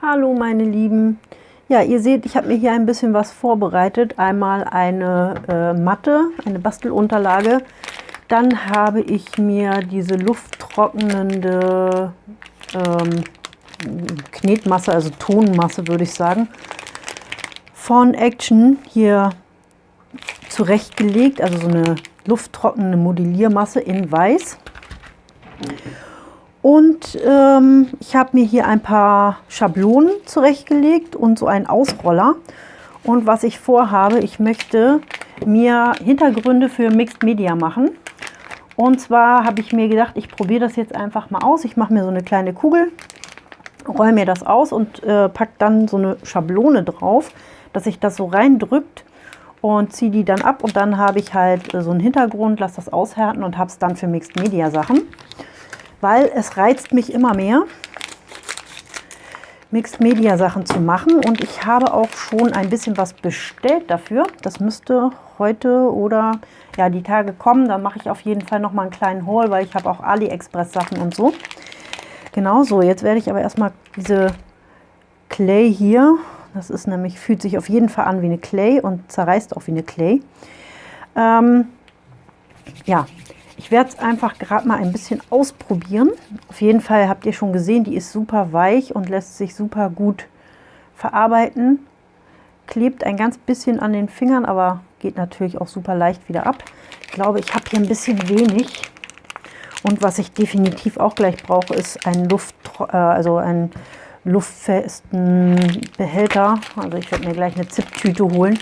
Hallo meine Lieben. Ja, ihr seht, ich habe mir hier ein bisschen was vorbereitet. Einmal eine äh, Matte, eine Bastelunterlage. Dann habe ich mir diese lufttrocknende ähm, Knetmasse, also Tonmasse würde ich sagen, von Action hier zurechtgelegt. Also so eine lufttrocknende Modelliermasse in weiß. Und ähm, ich habe mir hier ein paar Schablonen zurechtgelegt und so einen Ausroller. Und was ich vorhabe, ich möchte mir Hintergründe für Mixed Media machen. Und zwar habe ich mir gedacht, ich probiere das jetzt einfach mal aus. Ich mache mir so eine kleine Kugel, roll mir das aus und äh, packe dann so eine Schablone drauf, dass sich das so reindrückt und ziehe die dann ab. Und dann habe ich halt äh, so einen Hintergrund, lasse das aushärten und habe es dann für Mixed Media Sachen weil es reizt mich immer mehr, Mixed Media Sachen zu machen und ich habe auch schon ein bisschen was bestellt dafür. Das müsste heute oder ja die Tage kommen. Dann mache ich auf jeden Fall noch mal einen kleinen Haul, weil ich habe auch AliExpress Sachen und so. Genau so, jetzt werde ich aber erstmal diese Clay hier, das ist nämlich, fühlt sich auf jeden Fall an wie eine Clay und zerreißt auch wie eine Clay. Ähm, ja, ich werde es einfach gerade mal ein bisschen ausprobieren. Auf jeden Fall habt ihr schon gesehen, die ist super weich und lässt sich super gut verarbeiten. Klebt ein ganz bisschen an den Fingern, aber geht natürlich auch super leicht wieder ab. Ich glaube, ich habe hier ein bisschen wenig. Und was ich definitiv auch gleich brauche, ist ein Luft, äh, also einen luftfesten Behälter. Also ich werde mir gleich eine Zipptüte holen,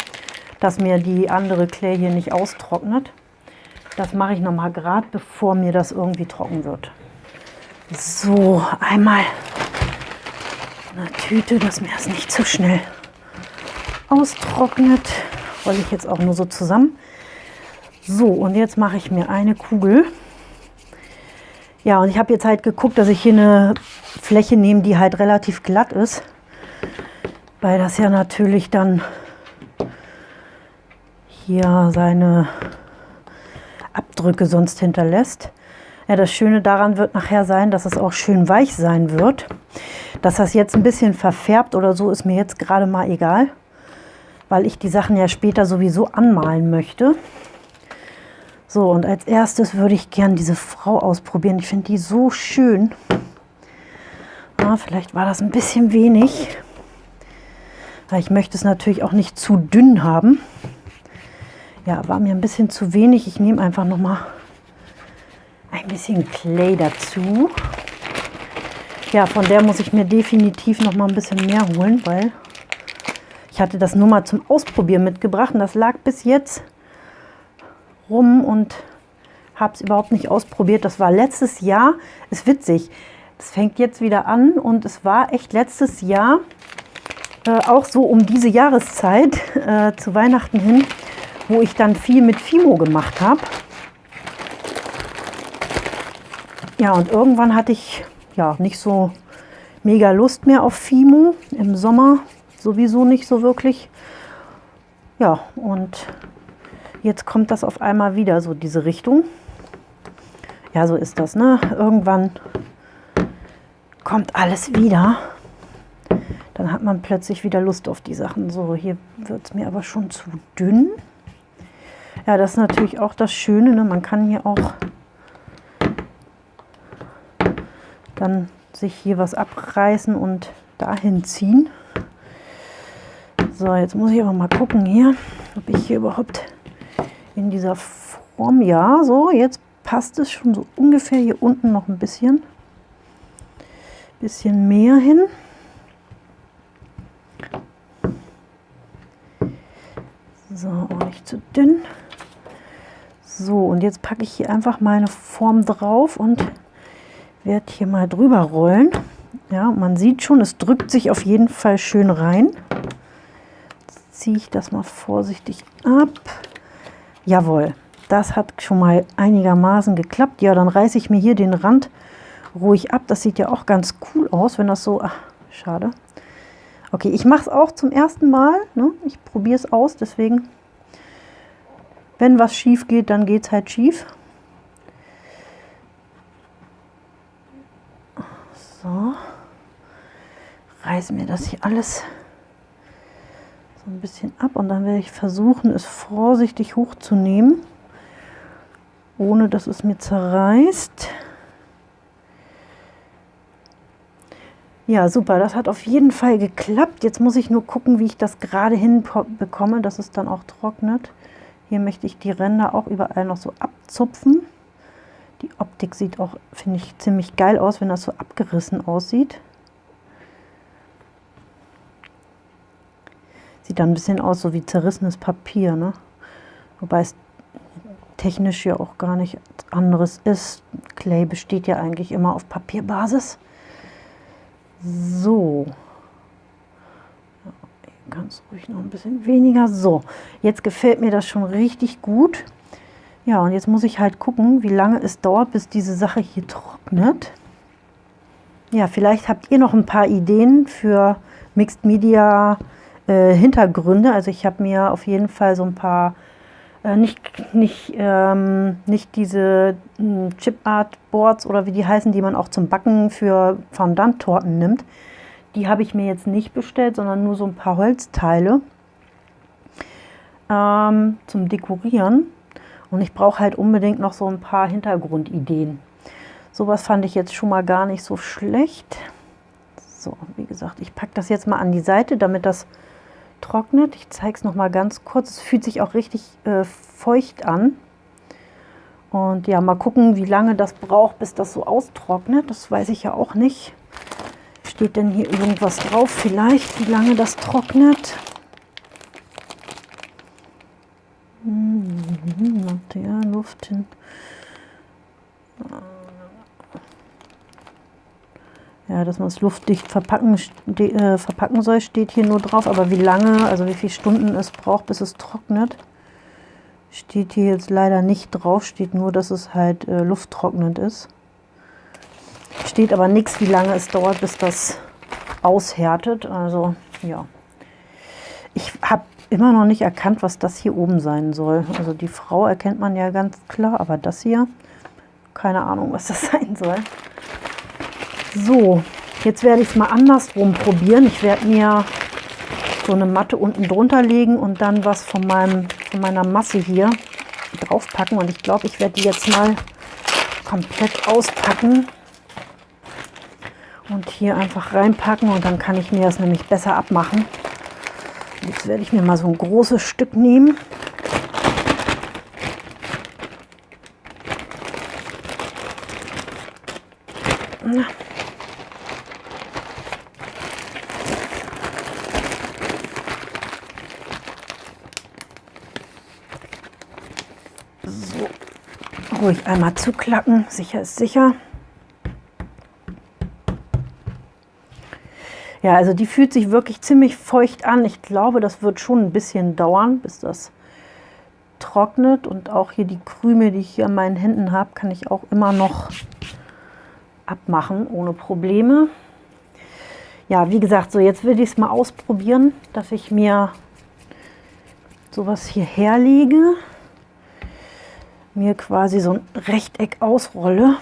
dass mir die andere Clay hier nicht austrocknet. Das mache ich noch mal gerade, bevor mir das irgendwie trocken wird. So, einmal eine Tüte, dass mir das nicht zu schnell austrocknet. Rolle ich jetzt auch nur so zusammen. So, und jetzt mache ich mir eine Kugel. Ja, und ich habe jetzt halt geguckt, dass ich hier eine Fläche nehme, die halt relativ glatt ist. Weil das ja natürlich dann hier seine Abdrücke sonst hinterlässt. Ja, das Schöne daran wird nachher sein, dass es auch schön weich sein wird. Dass das jetzt ein bisschen verfärbt oder so, ist mir jetzt gerade mal egal, weil ich die Sachen ja später sowieso anmalen möchte. So, und als erstes würde ich gern diese Frau ausprobieren. Ich finde die so schön. Ja, vielleicht war das ein bisschen wenig, weil ich möchte es natürlich auch nicht zu dünn haben. Ja, war mir ein bisschen zu wenig. Ich nehme einfach noch mal ein bisschen Clay dazu. Ja, von der muss ich mir definitiv noch mal ein bisschen mehr holen, weil ich hatte das nur mal zum Ausprobieren mitgebracht und das lag bis jetzt rum und habe es überhaupt nicht ausprobiert. Das war letztes Jahr, ist witzig, es fängt jetzt wieder an und es war echt letztes Jahr äh, auch so um diese Jahreszeit äh, zu Weihnachten hin, wo ich dann viel mit Fimo gemacht habe. Ja, und irgendwann hatte ich ja nicht so mega Lust mehr auf Fimo. Im Sommer sowieso nicht so wirklich. Ja, und jetzt kommt das auf einmal wieder, so diese Richtung. Ja, so ist das, ne? Irgendwann kommt alles wieder. Dann hat man plötzlich wieder Lust auf die Sachen. So, hier wird es mir aber schon zu dünn. Ja, das ist natürlich auch das Schöne. Ne? Man kann hier auch dann sich hier was abreißen und dahin ziehen. So, jetzt muss ich aber mal gucken hier, ob ich hier überhaupt in dieser Form, ja, so, jetzt passt es schon so ungefähr hier unten noch ein bisschen, bisschen mehr hin. So, auch nicht zu dünn. So, und jetzt packe ich hier einfach meine Form drauf und werde hier mal drüber rollen. Ja, man sieht schon, es drückt sich auf jeden Fall schön rein. Jetzt ziehe ich das mal vorsichtig ab. Jawohl, das hat schon mal einigermaßen geklappt. Ja, dann reiße ich mir hier den Rand ruhig ab. Das sieht ja auch ganz cool aus, wenn das so... Ach, schade. Okay, ich mache es auch zum ersten Mal. Ne? Ich probiere es aus, deswegen... Wenn was schief geht, dann geht es halt schief. So. Reiße mir das hier alles so ein bisschen ab und dann werde ich versuchen, es vorsichtig hochzunehmen, ohne dass es mir zerreißt. Ja, super, das hat auf jeden Fall geklappt. Jetzt muss ich nur gucken, wie ich das gerade hinbekomme, dass es dann auch trocknet. Hier möchte ich die Ränder auch überall noch so abzupfen. Die Optik sieht auch, finde ich, ziemlich geil aus, wenn das so abgerissen aussieht. Sieht dann ein bisschen aus, so wie zerrissenes Papier, ne? Wobei es technisch ja auch gar nicht anderes ist. Clay besteht ja eigentlich immer auf Papierbasis. So. Ganz ruhig noch ein bisschen weniger. So, jetzt gefällt mir das schon richtig gut. Ja, und jetzt muss ich halt gucken, wie lange es dauert, bis diese Sache hier trocknet. Ja, vielleicht habt ihr noch ein paar Ideen für Mixed Media äh, Hintergründe. Also ich habe mir auf jeden Fall so ein paar, nicht, nicht, ähm, nicht diese äh, Chip Art Boards oder wie die heißen, die man auch zum Backen für Fondant-Torten nimmt. Die habe ich mir jetzt nicht bestellt, sondern nur so ein paar Holzteile ähm, zum Dekorieren. Und ich brauche halt unbedingt noch so ein paar Hintergrundideen. Sowas fand ich jetzt schon mal gar nicht so schlecht. So, wie gesagt, ich packe das jetzt mal an die Seite, damit das trocknet. Ich zeige es noch mal ganz kurz. Es fühlt sich auch richtig äh, feucht an. Und ja, mal gucken, wie lange das braucht, bis das so austrocknet. Das weiß ich ja auch nicht. Steht denn hier irgendwas drauf vielleicht, wie lange das trocknet? Material, Luft hin. Ja, dass man es luftdicht verpacken, äh, verpacken soll, steht hier nur drauf. Aber wie lange, also wie viele Stunden es braucht, bis es trocknet, steht hier jetzt leider nicht drauf. Steht nur, dass es halt äh, lufttrocknend ist. Steht aber nichts, wie lange es dauert, bis das aushärtet. Also, ja. Ich habe immer noch nicht erkannt, was das hier oben sein soll. Also die Frau erkennt man ja ganz klar, aber das hier, keine Ahnung, was das sein soll. So, jetzt werde ich es mal andersrum probieren. Ich werde mir so eine Matte unten drunter legen und dann was von, meinem, von meiner Masse hier draufpacken. Und ich glaube, ich werde die jetzt mal komplett auspacken und hier einfach reinpacken und dann kann ich mir das nämlich besser abmachen. Jetzt werde ich mir mal so ein großes Stück nehmen. So, ruhig einmal zuklacken, sicher ist sicher. Ja, also die fühlt sich wirklich ziemlich feucht an. Ich glaube, das wird schon ein bisschen dauern, bis das trocknet. Und auch hier die Krümel, die ich hier an meinen Händen habe, kann ich auch immer noch abmachen, ohne Probleme. Ja, wie gesagt, so jetzt will ich es mal ausprobieren, dass ich mir sowas hier herlege, mir quasi so ein Rechteck ausrolle.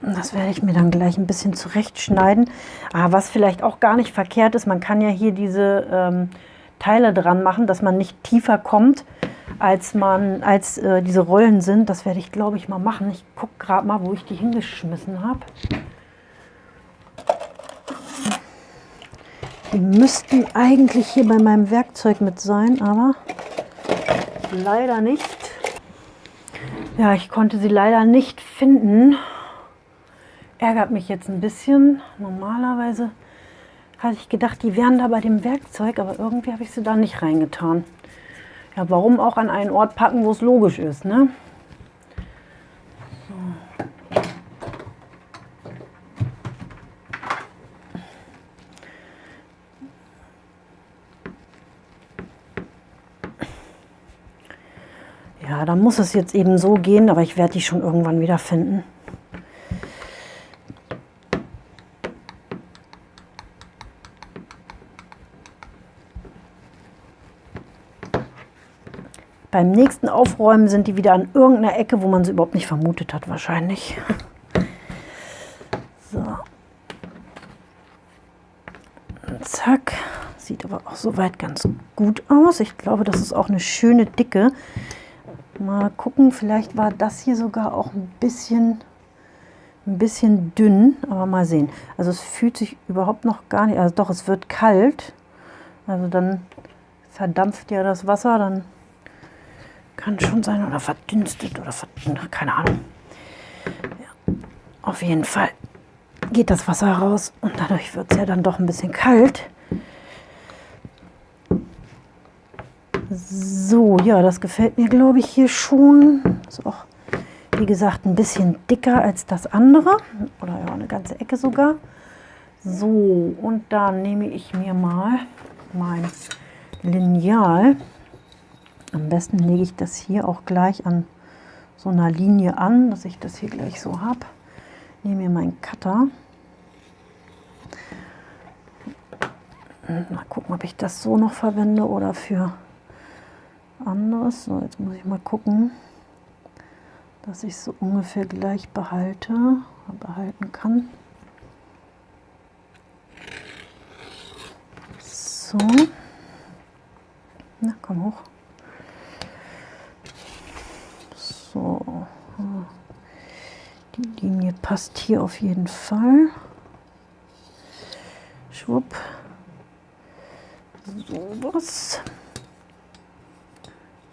Das werde ich mir dann gleich ein bisschen zurechtschneiden. Ah, was vielleicht auch gar nicht verkehrt ist, man kann ja hier diese ähm, Teile dran machen, dass man nicht tiefer kommt, als, man, als äh, diese Rollen sind. Das werde ich, glaube ich, mal machen. Ich gucke gerade mal, wo ich die hingeschmissen habe. Die müssten eigentlich hier bei meinem Werkzeug mit sein, aber leider nicht. Ja, ich konnte sie leider nicht finden. Ärgert mich jetzt ein bisschen. Normalerweise hatte ich gedacht, die wären da bei dem Werkzeug, aber irgendwie habe ich sie da nicht reingetan. Ja, warum auch an einen Ort packen, wo es logisch ist, ne? Ja, dann muss es jetzt eben so gehen, aber ich werde die schon irgendwann wieder finden. Beim nächsten Aufräumen sind die wieder an irgendeiner Ecke, wo man sie überhaupt nicht vermutet hat wahrscheinlich. So. Zack. Sieht aber auch soweit ganz gut aus. Ich glaube, das ist auch eine schöne Dicke. Mal gucken, vielleicht war das hier sogar auch ein bisschen, ein bisschen dünn, aber mal sehen. Also es fühlt sich überhaupt noch gar nicht, also doch, es wird kalt. Also dann verdampft ja das Wasser, dann kann schon sein, oder verdünstet oder verdünstet, keine Ahnung. Ja, auf jeden Fall geht das Wasser raus und dadurch wird es ja dann doch ein bisschen kalt. So, ja, das gefällt mir, glaube ich, hier schon. Ist auch, wie gesagt, ein bisschen dicker als das andere. Oder ja, eine ganze Ecke sogar. So, und dann nehme ich mir mal mein Lineal. Am besten lege ich das hier auch gleich an so einer Linie an, dass ich das hier gleich so habe. Nehme mir meinen Cutter. Mal gucken, ob ich das so noch verwende oder für anderes. So, jetzt muss ich mal gucken, dass ich so ungefähr gleich behalte, behalten kann. So. Na, komm hoch. So. Die Linie passt hier auf jeden Fall. Schwupp. So was.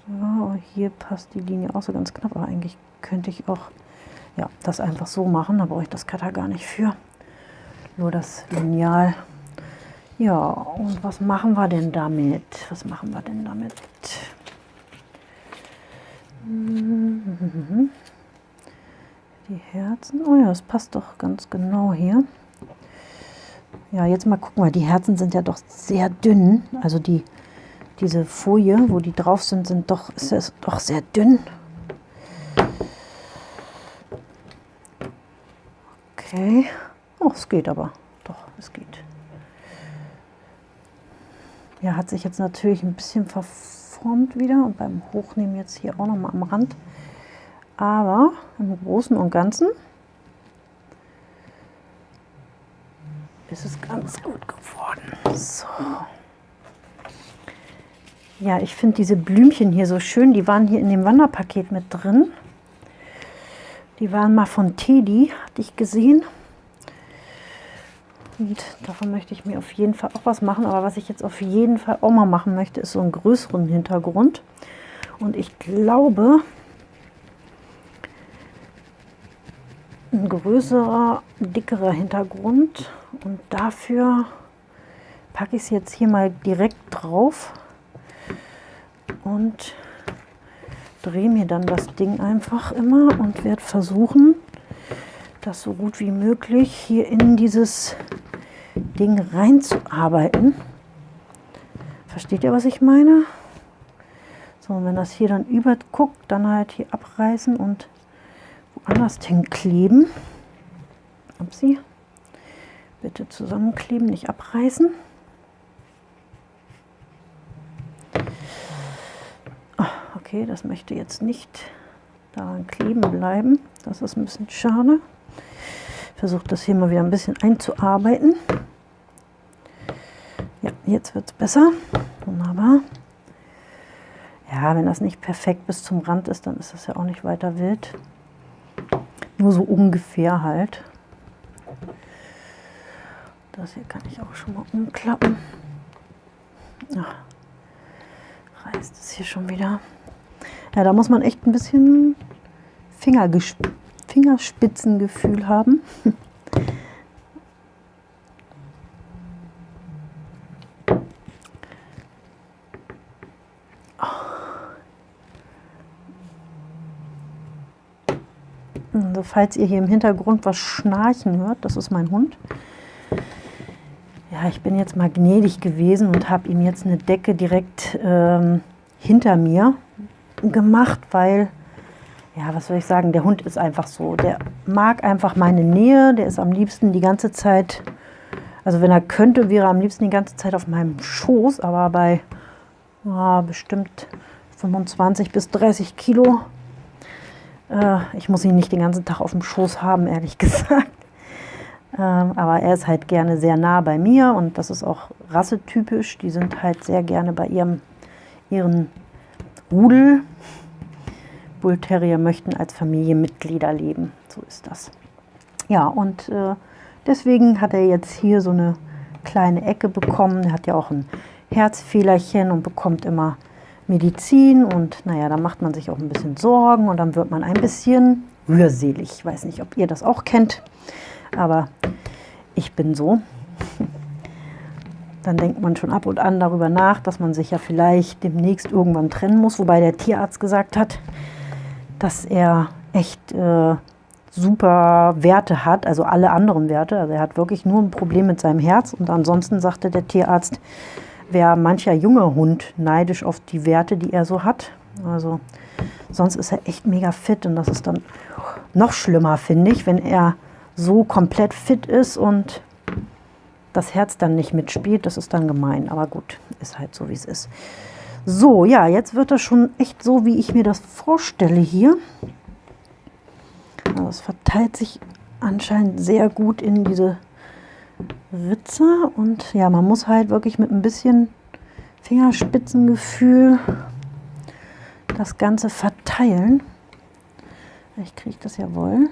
Ja, hier passt die Linie auch so ganz knapp, aber eigentlich könnte ich auch ja, das einfach so machen. Da brauche ich das Cutter gar nicht für. Nur das Lineal. Ja, und was machen wir denn damit? Was machen wir denn damit? Die Herzen. Oh ja, das passt doch ganz genau hier. Ja, jetzt mal gucken, weil die Herzen sind ja doch sehr dünn. Also die diese Folie, wo die drauf sind, sind doch, ist es doch sehr dünn. Okay. Oh, es geht aber. Doch, es geht. Ja, hat sich jetzt natürlich ein bisschen verformt wieder und beim Hochnehmen jetzt hier auch noch mal am Rand. Aber im Großen und Ganzen ist es ganz gut geworden. So. Ja, ich finde diese Blümchen hier so schön. Die waren hier in dem Wanderpaket mit drin. Die waren mal von Teddy, hatte ich gesehen. Und davon möchte ich mir auf jeden Fall auch was machen. Aber was ich jetzt auf jeden Fall auch mal machen möchte, ist so einen größeren Hintergrund. Und ich glaube, ein größerer, dickerer Hintergrund. Und dafür packe ich es jetzt hier mal direkt drauf und drehe mir dann das Ding einfach immer und werde versuchen, das so gut wie möglich hier in dieses Ding reinzuarbeiten. Versteht ihr, was ich meine? So, und wenn das hier dann überguckt, dann halt hier abreißen und woanders hinkleben. Upsi. Bitte zusammenkleben, nicht abreißen. Okay, das möchte jetzt nicht daran kleben bleiben. Das ist ein bisschen schade. Versuche das hier mal wieder ein bisschen einzuarbeiten. Ja, jetzt wird es besser. Wunderbar. Ja, wenn das nicht perfekt bis zum Rand ist, dann ist das ja auch nicht weiter wild. Nur so ungefähr halt. Das hier kann ich auch schon mal umklappen. Ach, reißt es hier schon wieder. Ja, da muss man echt ein bisschen Fingerspitzengefühl haben. Also falls ihr hier im Hintergrund was schnarchen hört, das ist mein Hund. Ja, ich bin jetzt mal gnädig gewesen und habe ihm jetzt eine Decke direkt ähm, hinter mir gemacht, weil, ja, was soll ich sagen, der Hund ist einfach so. Der mag einfach meine Nähe, der ist am liebsten die ganze Zeit, also wenn er könnte, wäre er am liebsten die ganze Zeit auf meinem Schoß, aber bei ja, bestimmt 25 bis 30 Kilo. Äh, ich muss ihn nicht den ganzen Tag auf dem Schoß haben, ehrlich gesagt. Ähm, aber er ist halt gerne sehr nah bei mir und das ist auch rassetypisch. Die sind halt sehr gerne bei ihrem, ihren Rudel. Bullterrier möchten als Familienmitglieder leben. So ist das. Ja, und äh, deswegen hat er jetzt hier so eine kleine Ecke bekommen. Er hat ja auch ein Herzfehlerchen und bekommt immer Medizin. Und naja, da macht man sich auch ein bisschen Sorgen und dann wird man ein bisschen rührselig. Ich weiß nicht, ob ihr das auch kennt, aber ich bin so. Dann denkt man schon ab und an darüber nach, dass man sich ja vielleicht demnächst irgendwann trennen muss. Wobei der Tierarzt gesagt hat, dass er echt äh, super Werte hat, also alle anderen Werte. Also er hat wirklich nur ein Problem mit seinem Herz. Und ansonsten sagte der Tierarzt, wäre mancher junge Hund neidisch auf die Werte, die er so hat. Also sonst ist er echt mega fit und das ist dann noch schlimmer, finde ich, wenn er so komplett fit ist und das Herz dann nicht mitspielt. Das ist dann gemein, aber gut, ist halt so, wie es ist. So, ja, jetzt wird das schon echt so, wie ich mir das vorstelle hier. Also es verteilt sich anscheinend sehr gut in diese Ritze und ja, man muss halt wirklich mit ein bisschen Fingerspitzengefühl das Ganze verteilen. Ich kriege das ja wohl.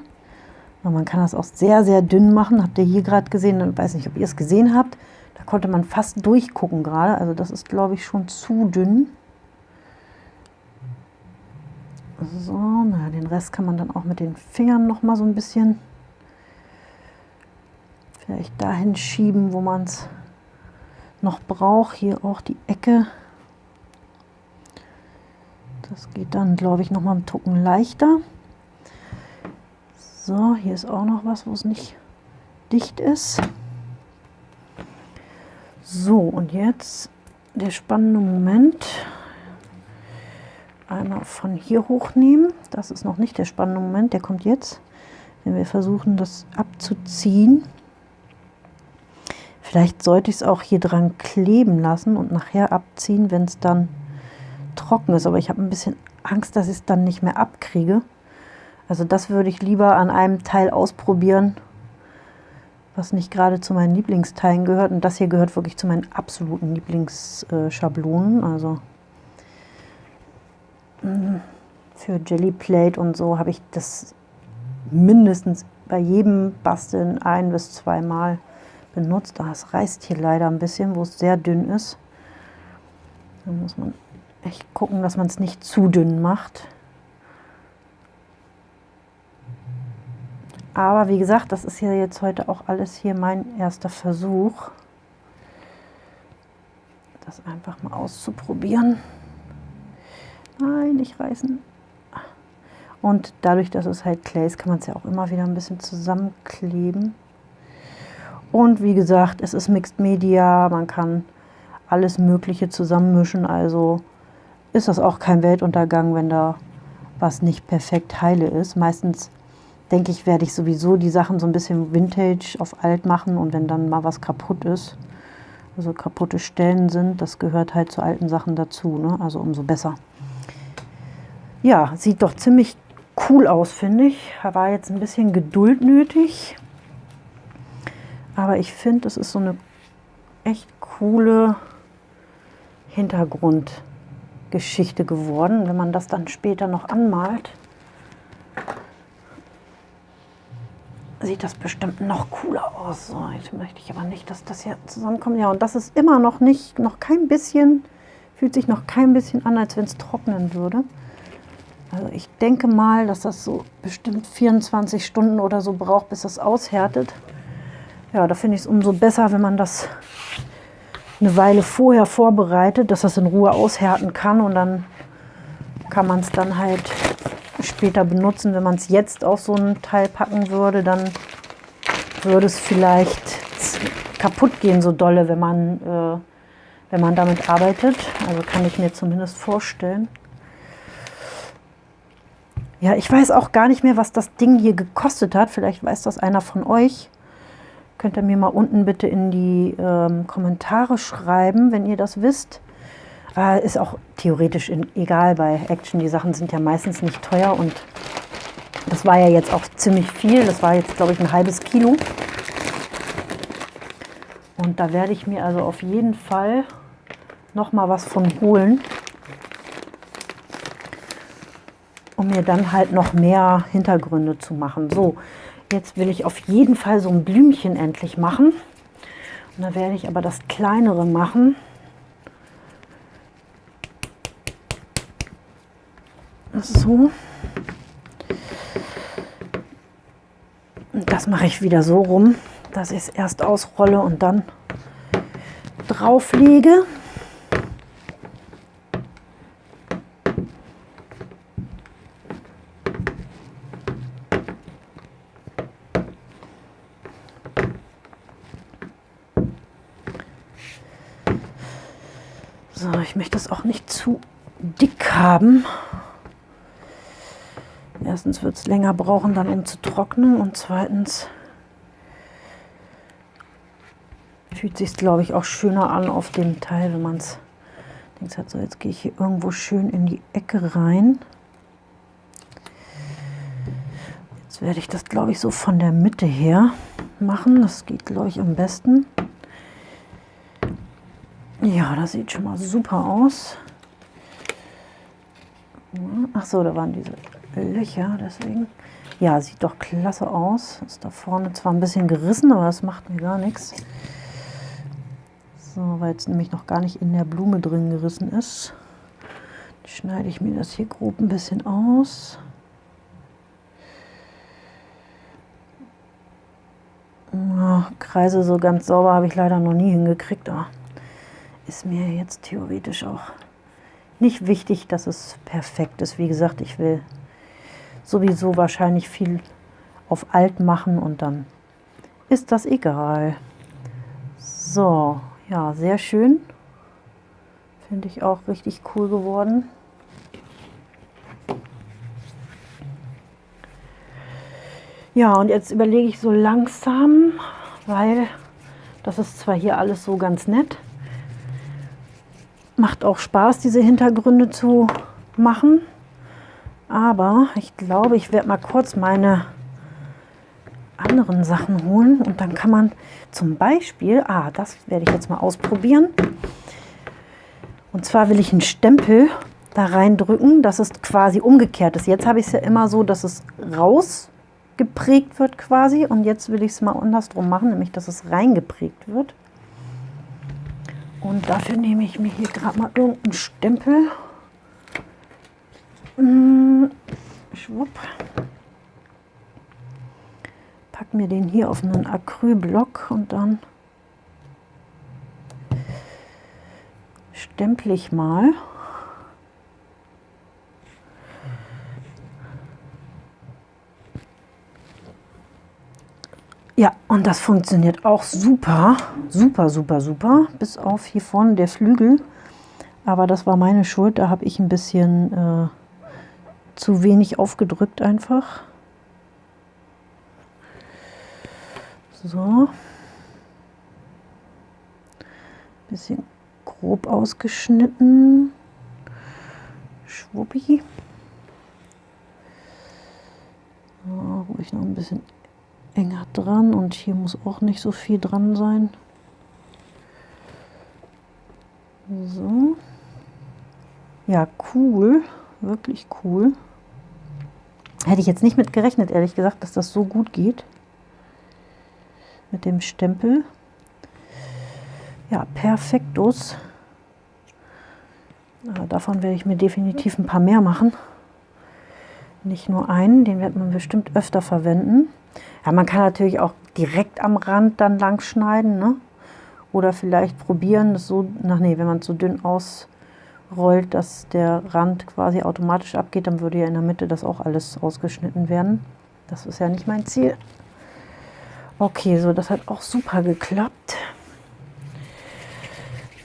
Man kann das auch sehr, sehr dünn machen. Habt ihr hier gerade gesehen, ich weiß nicht, ob ihr es gesehen habt konnte man fast durchgucken gerade. Also das ist, glaube ich, schon zu dünn. So, naja, den Rest kann man dann auch mit den Fingern noch mal so ein bisschen vielleicht dahin schieben, wo man es noch braucht. Hier auch die Ecke. Das geht dann, glaube ich, noch mal einen Tucken leichter. So, hier ist auch noch was, wo es nicht dicht ist. So, und jetzt der spannende Moment. Einmal von hier hochnehmen. Das ist noch nicht der spannende Moment, der kommt jetzt. Wenn wir versuchen, das abzuziehen. Vielleicht sollte ich es auch hier dran kleben lassen und nachher abziehen, wenn es dann trocken ist. Aber ich habe ein bisschen Angst, dass ich es dann nicht mehr abkriege. Also das würde ich lieber an einem Teil ausprobieren was nicht gerade zu meinen Lieblingsteilen gehört. Und das hier gehört wirklich zu meinen absoluten Lieblingsschablonen. Also mm, für Jelly Plate und so habe ich das mindestens bei jedem Basteln ein bis zweimal benutzt. Das reißt hier leider ein bisschen, wo es sehr dünn ist. Da muss man echt gucken, dass man es nicht zu dünn macht. Aber wie gesagt, das ist ja jetzt heute auch alles hier mein erster Versuch, das einfach mal auszuprobieren. Nein, nicht reißen. Und dadurch, dass es halt Clay ist, kann man es ja auch immer wieder ein bisschen zusammenkleben. Und wie gesagt, es ist Mixed Media, man kann alles Mögliche zusammenmischen, also ist das auch kein Weltuntergang, wenn da was nicht perfekt heile ist. Meistens denke ich, werde ich sowieso die Sachen so ein bisschen Vintage auf alt machen und wenn dann mal was kaputt ist, also kaputte Stellen sind, das gehört halt zu alten Sachen dazu, ne? also umso besser. Ja, sieht doch ziemlich cool aus, finde ich. War jetzt ein bisschen Geduld nötig, aber ich finde, es ist so eine echt coole Hintergrundgeschichte geworden, wenn man das dann später noch anmalt. Sieht das bestimmt noch cooler aus. So, jetzt möchte ich aber nicht, dass das hier zusammenkommt. Ja, und das ist immer noch nicht, noch kein bisschen, fühlt sich noch kein bisschen an, als wenn es trocknen würde. Also ich denke mal, dass das so bestimmt 24 Stunden oder so braucht, bis das aushärtet. Ja, da finde ich es umso besser, wenn man das eine Weile vorher vorbereitet, dass das in Ruhe aushärten kann und dann kann man es dann halt später benutzen. Wenn man es jetzt auf so ein Teil packen würde, dann würde es vielleicht kaputt gehen, so dolle, wenn man, äh, wenn man damit arbeitet. Also kann ich mir zumindest vorstellen. Ja, ich weiß auch gar nicht mehr, was das Ding hier gekostet hat. Vielleicht weiß das einer von euch. Könnt ihr mir mal unten bitte in die ähm, Kommentare schreiben, wenn ihr das wisst. Aber ist auch theoretisch egal bei Action. Die Sachen sind ja meistens nicht teuer und das war ja jetzt auch ziemlich viel. Das war jetzt, glaube ich, ein halbes Kilo. Und da werde ich mir also auf jeden Fall noch mal was von holen, um mir dann halt noch mehr Hintergründe zu machen. So, jetzt will ich auf jeden Fall so ein Blümchen endlich machen. Und da werde ich aber das kleinere machen. So. Und das mache ich wieder so rum, dass ich es erst ausrolle und dann drauf lege. So, ich möchte es auch nicht zu dick haben. Erstens wird es länger brauchen, dann um zu trocknen und zweitens fühlt sich glaube ich auch schöner an auf dem Teil, wenn man es denkt, so jetzt gehe ich hier irgendwo schön in die Ecke rein. Jetzt werde ich das glaube ich so von der Mitte her machen. Das geht glaube ich am besten. Ja, das sieht schon mal super aus. Ach so, da waren diese Löcher, deswegen. Ja, sieht doch klasse aus. Ist da vorne zwar ein bisschen gerissen, aber das macht mir gar nichts. So, weil es nämlich noch gar nicht in der Blume drin gerissen ist. Schneide ich mir das hier grob ein bisschen aus. Ja, Kreise so ganz sauber habe ich leider noch nie hingekriegt, aber ist mir jetzt theoretisch auch nicht wichtig, dass es perfekt ist. Wie gesagt, ich will sowieso wahrscheinlich viel auf alt machen und dann ist das egal. So, ja, sehr schön. Finde ich auch richtig cool geworden. Ja, und jetzt überlege ich so langsam, weil das ist zwar hier alles so ganz nett, macht auch Spaß, diese Hintergründe zu machen. Aber ich glaube, ich werde mal kurz meine anderen Sachen holen und dann kann man zum Beispiel, ah, das werde ich jetzt mal ausprobieren. Und zwar will ich einen Stempel da reindrücken, dass es quasi umgekehrt ist. Jetzt habe ich es ja immer so, dass es rausgeprägt wird quasi und jetzt will ich es mal andersrum machen, nämlich dass es reingeprägt wird. Und dafür nehme ich mir hier gerade mal irgendeinen Stempel. Hm, schwupp. Pack mir den hier auf einen Acrylblock und dann stempel ich mal. Ja, und das funktioniert auch super, super, super, super, bis auf hier vorne der Flügel. Aber das war meine Schuld, da habe ich ein bisschen äh, zu wenig aufgedrückt einfach. So. Bisschen grob ausgeschnitten. Schwuppi. So, ruhig noch ein bisschen enger dran und hier muss auch nicht so viel dran sein. So. Ja, cool. Wirklich cool. Hätte ich jetzt nicht mit gerechnet, ehrlich gesagt, dass das so gut geht. Mit dem Stempel. Ja, perfektus. Aber davon werde ich mir definitiv ein paar mehr machen. Nicht nur einen, den wird man bestimmt öfter verwenden. Ja, man kann natürlich auch direkt am Rand dann lang schneiden, ne? Oder vielleicht probieren, das so, ach nee, wenn man es so dünn ausrollt, dass der Rand quasi automatisch abgeht, dann würde ja in der Mitte das auch alles ausgeschnitten werden. Das ist ja nicht mein Ziel. Okay, so, das hat auch super geklappt.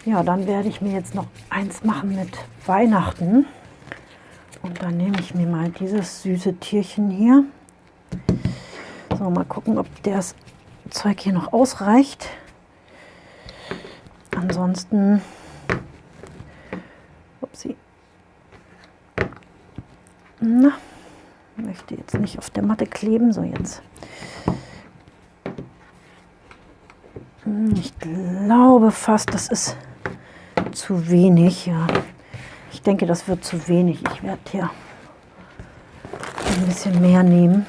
Ja, dann werde ich mir jetzt noch eins machen mit Weihnachten. Und dann nehme ich mir mal dieses süße Tierchen hier. So, mal gucken, ob das Zeug hier noch ausreicht. Ansonsten Na, möchte jetzt nicht auf der Matte kleben. So, jetzt. Hm, ich glaube fast, das ist zu wenig. Ja. Ich denke, das wird zu wenig. Ich werde hier ein bisschen mehr nehmen.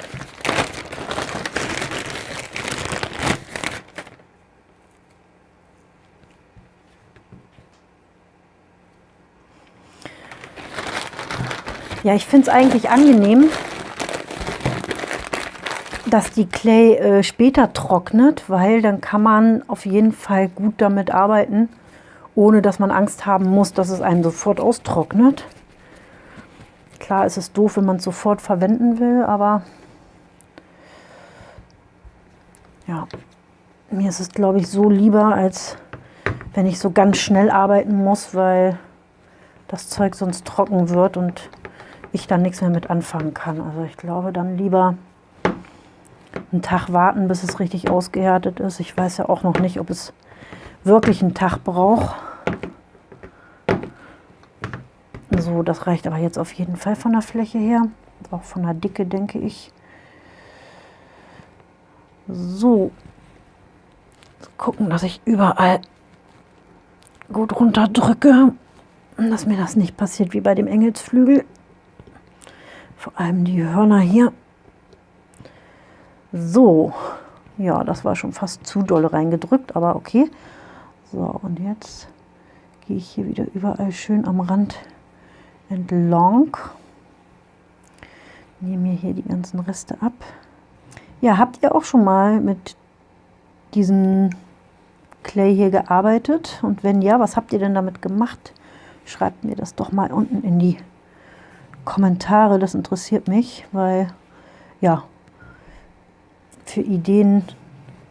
Ja, ich finde es eigentlich angenehm, dass die Clay äh, später trocknet, weil dann kann man auf jeden Fall gut damit arbeiten, ohne dass man Angst haben muss, dass es einem sofort austrocknet. Klar ist es doof, wenn man es sofort verwenden will, aber ja, mir ist es, glaube ich, so lieber, als wenn ich so ganz schnell arbeiten muss, weil das Zeug sonst trocken wird und ich dann nichts mehr mit anfangen kann. Also ich glaube dann lieber einen Tag warten, bis es richtig ausgehärtet ist. Ich weiß ja auch noch nicht, ob es wirklich einen Tag braucht. So, das reicht aber jetzt auf jeden Fall von der Fläche her. Auch von der Dicke, denke ich. So. Gucken, dass ich überall gut runterdrücke. Dass mir das nicht passiert wie bei dem Engelsflügel. Vor allem die Hörner hier. So, ja, das war schon fast zu doll reingedrückt, aber okay. So, und jetzt gehe ich hier wieder überall schön am Rand entlang. Nehme mir hier die ganzen Reste ab. Ja, habt ihr auch schon mal mit diesem Clay hier gearbeitet? Und wenn ja, was habt ihr denn damit gemacht? Schreibt mir das doch mal unten in die Kommentare, das interessiert mich, weil ja, für Ideen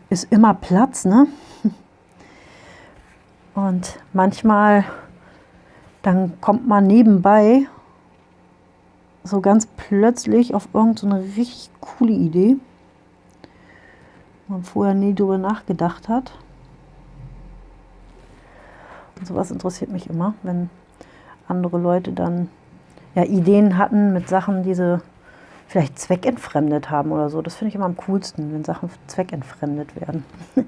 ist immer Platz, ne? Und manchmal, dann kommt man nebenbei so ganz plötzlich auf irgendeine so richtig coole Idee, man vorher nie drüber nachgedacht hat. Und sowas interessiert mich immer, wenn andere Leute dann ja, Ideen hatten mit Sachen, die sie vielleicht zweckentfremdet haben oder so. Das finde ich immer am coolsten, wenn Sachen zweckentfremdet werden.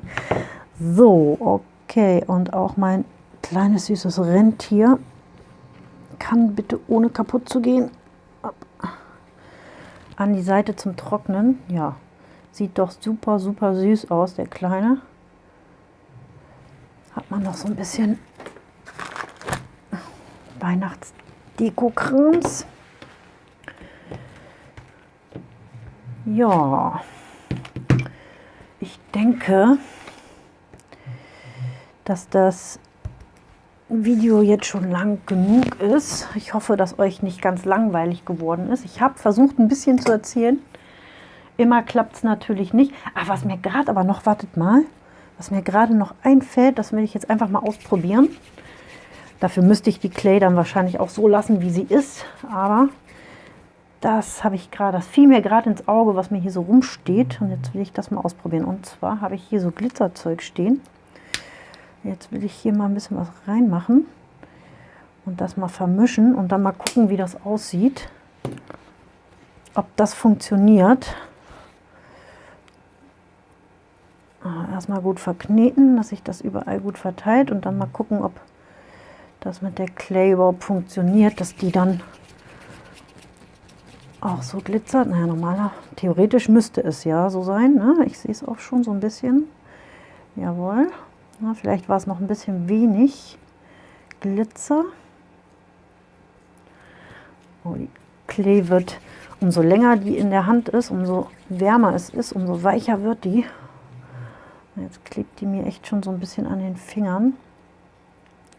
so, okay. Und auch mein kleines süßes Rentier kann bitte ohne kaputt zu gehen an die Seite zum Trocknen. Ja, sieht doch super, super süß aus, der Kleine. Hat man noch so ein bisschen Weihnachts Dekokrans. Ja, ich denke, dass das Video jetzt schon lang genug ist. Ich hoffe, dass euch nicht ganz langweilig geworden ist. Ich habe versucht, ein bisschen zu erzählen. Immer klappt es natürlich nicht. Ach, was mir gerade aber noch, wartet mal, was mir gerade noch einfällt, das will ich jetzt einfach mal ausprobieren. Dafür müsste ich die Clay dann wahrscheinlich auch so lassen, wie sie ist. Aber das habe ich gerade, das fiel mir gerade ins Auge, was mir hier so rumsteht. Und jetzt will ich das mal ausprobieren. Und zwar habe ich hier so Glitzerzeug stehen. Jetzt will ich hier mal ein bisschen was reinmachen und das mal vermischen und dann mal gucken, wie das aussieht. Ob das funktioniert. Ah, erstmal gut verkneten, dass sich das überall gut verteilt und dann mal gucken, ob das mit der Clay überhaupt funktioniert, dass die dann auch so glitzert. Naja, normaler, theoretisch müsste es ja so sein. Ne? Ich sehe es auch schon so ein bisschen. Jawohl. Na, vielleicht war es noch ein bisschen wenig Glitzer. Oh, die Clay wird, umso länger die in der Hand ist, umso wärmer es ist, umso weicher wird die. Jetzt klebt die mir echt schon so ein bisschen an den Fingern.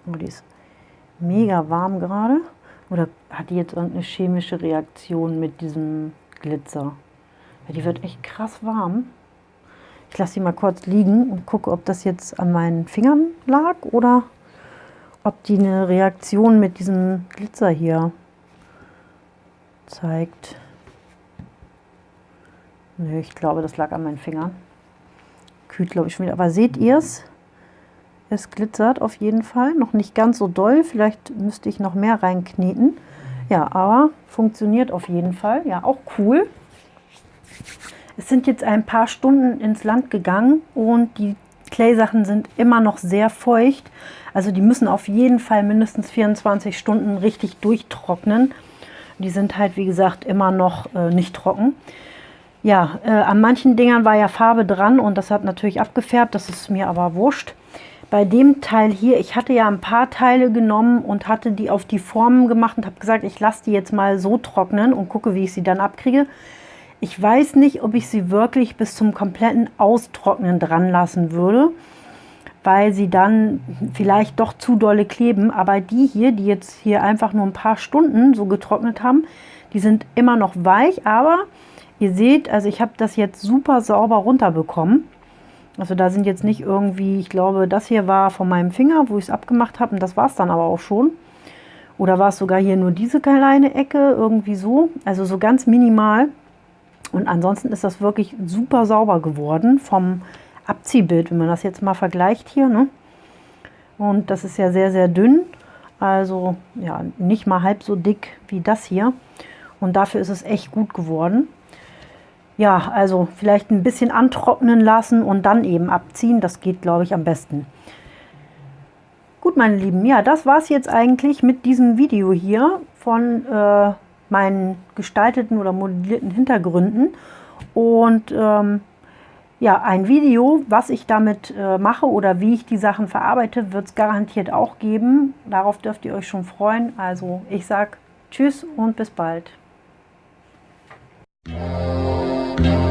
Oh, die ist mega warm gerade. Oder hat die jetzt irgendeine chemische Reaktion mit diesem Glitzer? Ja, die wird echt krass warm. Ich lasse die mal kurz liegen und gucke, ob das jetzt an meinen Fingern lag oder ob die eine Reaktion mit diesem Glitzer hier zeigt. Nö, ich glaube, das lag an meinen Fingern. Kühlt, glaube ich, schon wieder. Aber seht ihr es? Es glitzert auf jeden Fall, noch nicht ganz so doll, vielleicht müsste ich noch mehr reinkneten. Ja, aber funktioniert auf jeden Fall. Ja, auch cool. Es sind jetzt ein paar Stunden ins Land gegangen und die Clay-Sachen sind immer noch sehr feucht. Also die müssen auf jeden Fall mindestens 24 Stunden richtig durchtrocknen. Die sind halt, wie gesagt, immer noch äh, nicht trocken. Ja, äh, an manchen Dingern war ja Farbe dran und das hat natürlich abgefärbt. Das ist mir aber wurscht. Bei dem Teil hier, ich hatte ja ein paar Teile genommen und hatte die auf die Formen gemacht und habe gesagt, ich lasse die jetzt mal so trocknen und gucke, wie ich sie dann abkriege. Ich weiß nicht, ob ich sie wirklich bis zum kompletten Austrocknen dran lassen würde, weil sie dann vielleicht doch zu dolle kleben. Aber die hier, die jetzt hier einfach nur ein paar Stunden so getrocknet haben, die sind immer noch weich. Aber ihr seht, also ich habe das jetzt super sauber runterbekommen. Also da sind jetzt nicht irgendwie, ich glaube, das hier war von meinem Finger, wo ich es abgemacht habe und das war es dann aber auch schon. Oder war es sogar hier nur diese kleine Ecke, irgendwie so. Also so ganz minimal. Und ansonsten ist das wirklich super sauber geworden vom Abziehbild, wenn man das jetzt mal vergleicht hier. Ne? Und das ist ja sehr, sehr dünn. Also ja, nicht mal halb so dick wie das hier. Und dafür ist es echt gut geworden. Ja, also vielleicht ein bisschen antrocknen lassen und dann eben abziehen. Das geht, glaube ich, am besten. Gut, meine Lieben, ja, das war es jetzt eigentlich mit diesem Video hier von äh, meinen gestalteten oder modellierten Hintergründen. Und ähm, ja, ein Video, was ich damit äh, mache oder wie ich die Sachen verarbeite, wird es garantiert auch geben. Darauf dürft ihr euch schon freuen. Also ich sage Tschüss und bis bald. Thank.